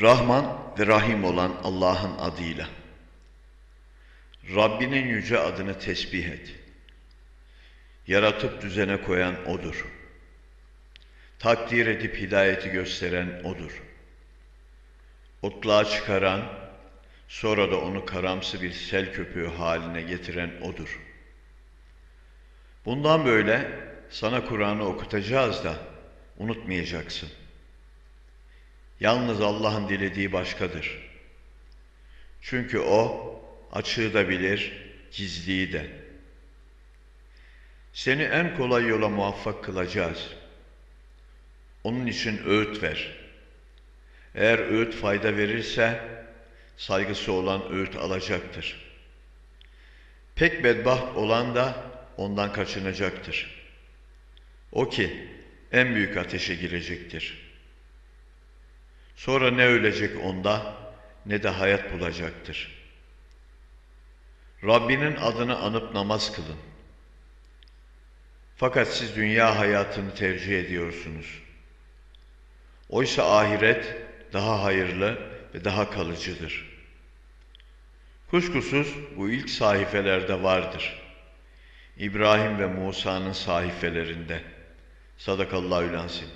Rahman ve Rahim olan Allah'ın adıyla. Rabbinin yüce adını tesbih et. Yaratıp düzene koyan O'dur. Takdir edip hidayeti gösteren O'dur. Otluğa çıkaran, sonra da onu karamsı bir sel köpüğü haline getiren O'dur. Bundan böyle sana Kur'an'ı okutacağız da unutmayacaksın. Yalnız Allah'ın dilediği başkadır. Çünkü O açığı da bilir, gizliyi de. Seni en kolay yola muvaffak kılacağız. Onun için öğüt ver. Eğer öğüt fayda verirse, saygısı olan öğüt alacaktır. Pek bedbaht olan da ondan kaçınacaktır. O ki en büyük ateşe girecektir. Sonra ne ölecek onda ne de hayat bulacaktır. Rabbinin adını anıp namaz kılın. Fakat siz dünya hayatını tercih ediyorsunuz. Oysa ahiret daha hayırlı ve daha kalıcıdır. Kuşkusuz bu ilk sahifelerde vardır. İbrahim ve Musa'nın sahifelerinde. Sadakallahu lansin.